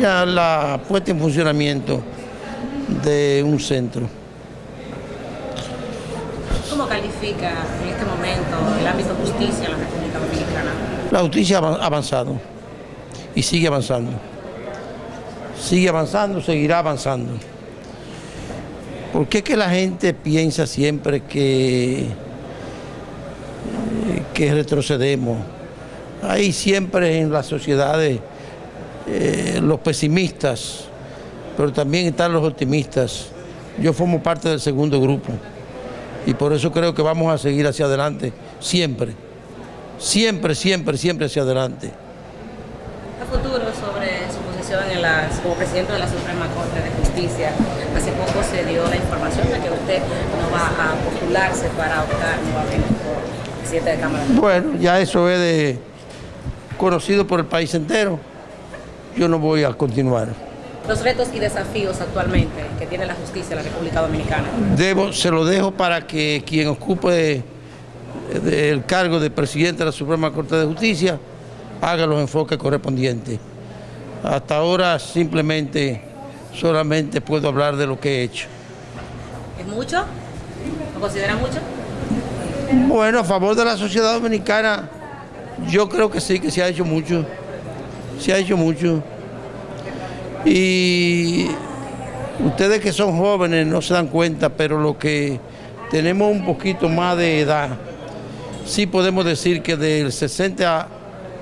La, la puesta en funcionamiento de un centro. ¿Cómo califica en este momento el ámbito justicia en la República Dominicana? La justicia ha avanzado y sigue avanzando. Sigue avanzando, seguirá avanzando. ¿Por qué que la gente piensa siempre que, que retrocedemos? Hay siempre en las sociedades eh, los pesimistas, pero también están los optimistas. Yo formo parte del segundo grupo y por eso creo que vamos a seguir hacia adelante, siempre, siempre, siempre, siempre hacia adelante. A futuro sobre su posición en como presidente de la Suprema Corte de Justicia, hace poco se dio la información de que usted no va a postularse para optar nuevamente por presidente de Cámara. Bueno, ya eso es de, conocido por el país entero yo no voy a continuar. Los retos y desafíos actualmente que tiene la justicia en la República Dominicana. Debo, se lo dejo para que quien ocupe el cargo de presidente de la Suprema Corte de Justicia haga los enfoques correspondientes. Hasta ahora simplemente, solamente puedo hablar de lo que he hecho. ¿Es mucho? ¿Lo considera mucho? Bueno, a favor de la sociedad dominicana, yo creo que sí, que se ha hecho mucho se ha hecho mucho. Y ustedes que son jóvenes no se dan cuenta, pero lo que tenemos un poquito más de edad, sí podemos decir que del 60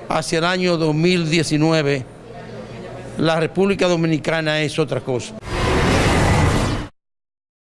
hacia el año 2019, la República Dominicana es otra cosa.